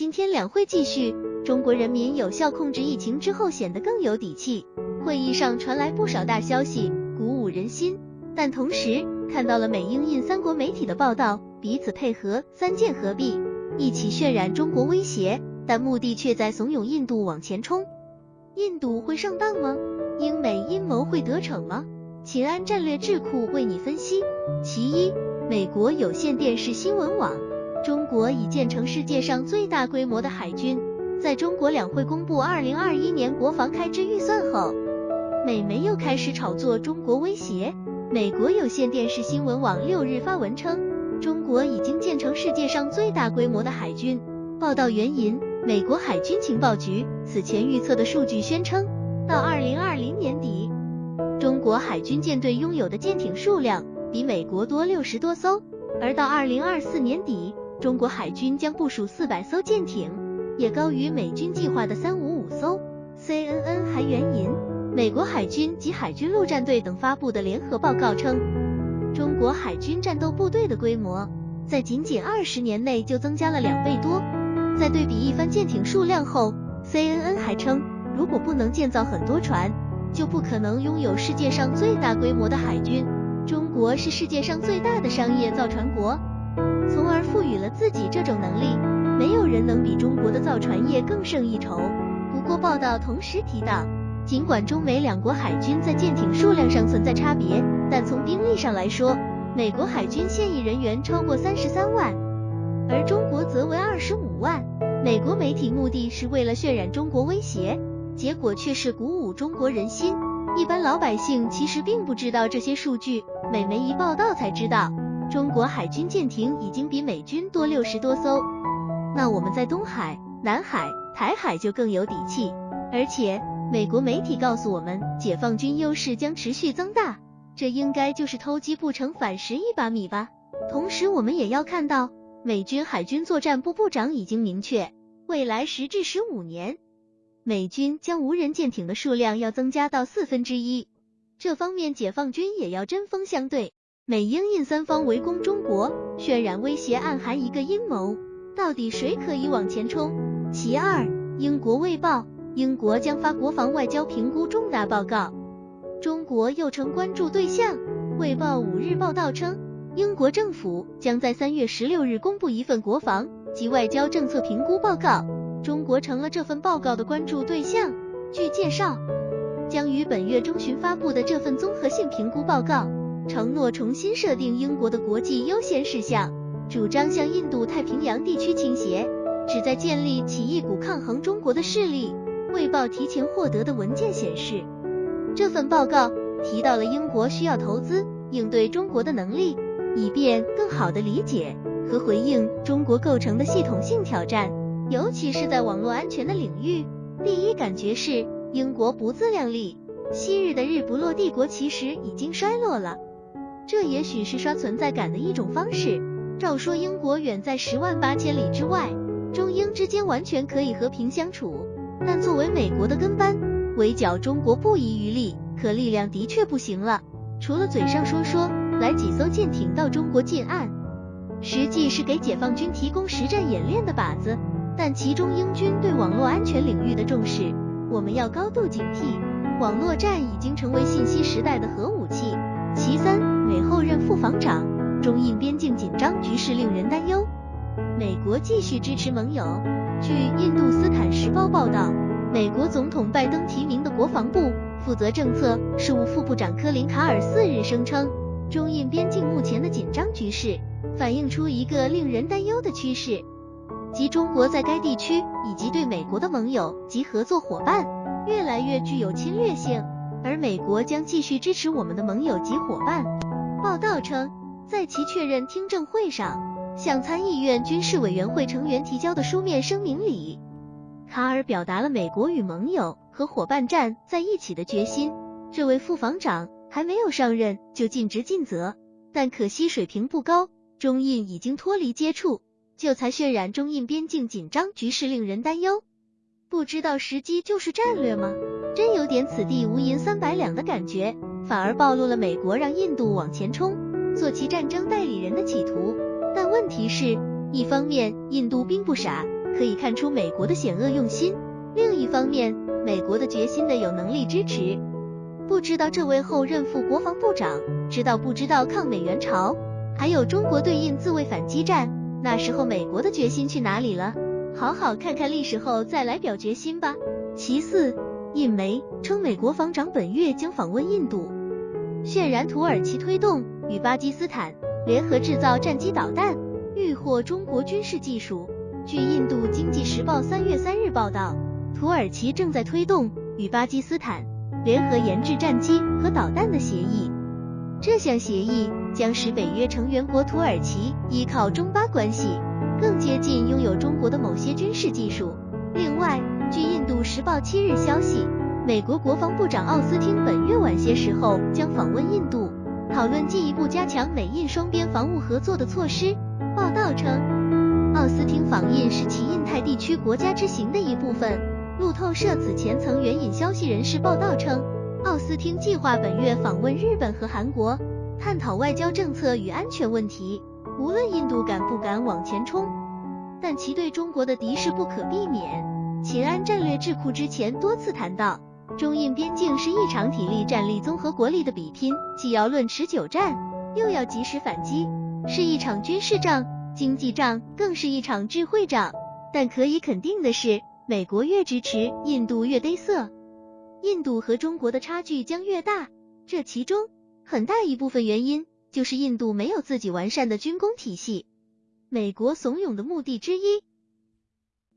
今天两会继续，中国人民有效控制疫情之后显得更有底气。会议上传来不少大消息，鼓舞人心。但同时看到了美英印三国媒体的报道，彼此配合，三剑合璧，一起渲染中国威胁，但目的却在怂恿印度往前冲。印度会上当吗？英美阴谋会得逞吗？秦安战略智库为你分析。其一，美国有线电视新闻网。中国已建成世界上最大规模的海军。在中国两会公布二零二一年国防开支预算后，美媒又开始炒作中国威胁。美国有线电视新闻网六日发文称，中国已经建成世界上最大规模的海军。报道援引美国海军情报局此前预测的数据，宣称到二零二零年底，中国海军舰队拥有的舰艇数量比美国多六十多艘，而到二零二四年底。中国海军将部署四百艘舰艇，也高于美军计划的三五五艘。CNN 还援引美国海军及海军陆战队等发布的联合报告称，中国海军战斗部队的规模在仅仅二十年内就增加了两倍多。在对比一番舰艇数量后，CNN 还称，如果不能建造很多船，就不可能拥有世界上最大规模的海军。中国是世界上最大的商业造船国。从而赋予了自己这种能力，没有人能比中国的造船业更胜一筹。不过报道同时提到，尽管中美两国海军在舰艇数量上存在差别，但从兵力上来说，美国海军现役人员超过三十三万，而中国则为二十五万。美国媒体目的是为了渲染中国威胁，结果却是鼓舞中国人心。一般老百姓其实并不知道这些数据，美媒一报道才知道。中国海军舰艇已经比美军多六十多艘，那我们在东海、南海、台海就更有底气。而且美国媒体告诉我们，解放军优势将持续增大，这应该就是偷鸡不成反蚀一把米吧。同时，我们也要看到，美军海军作战部部长已经明确，未来十至十五年，美军将无人舰艇的数量要增加到四分之一，这方面解放军也要针锋相对。美英印三方围攻中国，渲染威胁，暗含一个阴谋。到底谁可以往前冲？其二，英国卫报，英国将发国防外交评估重大报告，中国又成关注对象。卫报五日报道称，英国政府将在三月十六日公布一份国防及外交政策评估报告，中国成了这份报告的关注对象。据介绍，将于本月中旬发布的这份综合性评估报告。承诺重新设定英国的国际优先事项，主张向印度太平洋地区倾斜，旨在建立起一股抗衡中国的势力。卫报提前获得的文件显示，这份报告提到了英国需要投资应对中国的能力，以便更好地理解和回应中国构成的系统性挑战，尤其是在网络安全的领域。第一感觉是英国不自量力，昔日的日不落帝国其实已经衰落了。这也许是刷存在感的一种方式。照说英国远在十万八千里之外，中英之间完全可以和平相处。但作为美国的跟班，围剿中国不遗余力，可力量的确不行了。除了嘴上说说来几艘舰艇到中国近岸，实际是给解放军提供实战演练的靶子。但其中英军对网络安全领域的重视，我们要高度警惕。网络战已经成为信息时代的核武器。其三，美后任副防长，中印边境紧张局势令人担忧。美国继续支持盟友。据印度斯坦时报报道，美国总统拜登提名的国防部负责政策事务副部长科林卡尔四日声称，中印边境目前的紧张局势反映出一个令人担忧的趋势，即中国在该地区以及对美国的盟友及合作伙伴越来越具有侵略性。而美国将继续支持我们的盟友及伙伴。报道称，在其确认听证会上向参议院军事委员会成员提交的书面声明里，卡尔表达了美国与盟友和伙伴站在一起的决心。这位副防长还没有上任就尽职尽责，但可惜水平不高。中印已经脱离接触，就才渲染中印边境紧张局势令人担忧。不知道时机就是战略吗？真有点此地无银三百两的感觉，反而暴露了美国让印度往前冲，做其战争代理人的企图。但问题是，一方面印度并不傻，可以看出美国的险恶用心。另一方面，美国的决心的有能力支持。不知道这位后任副国防部长知道不知道抗美援朝，还有中国对印自卫反击战，那时候美国的决心去哪里了？好好看看历史后再来表决心吧。其次，印媒称美国防长本月将访问印度，渲染土耳其推动与巴基斯坦联合制造战机导弹，欲获中国军事技术。据印度经济时报三月三日报道。土耳其正在推动与巴基斯坦联合研制战机和导弹的协议，这项协议将使北约成员国土耳其依靠中巴关系更接近拥有中国的某些军事技术。另外，据印度时报七日消息，美国国防部长奥斯汀本月晚些时候将访问印度，讨论进一步加强美印双边防务合作的措施。报道称，奥斯汀访印是其印太地区国家之行的一部分。路透社此前曾援引消息人士报道称，奥斯汀计划本月访问日本和韩国，探讨外交政策与安全问题。无论印度敢不敢往前冲，但其对中国的敌视不可避免。秦安战略智库之前多次谈到，中印边境是一场体力、战力、综合国力的比拼，既要论持久战，又要及时反击，是一场军事仗、经济仗，更是一场智慧仗。但可以肯定的是。美国越支持印度越嘚瑟，印度和中国的差距将越大。这其中很大一部分原因就是印度没有自己完善的军工体系。美国怂恿的目的之一。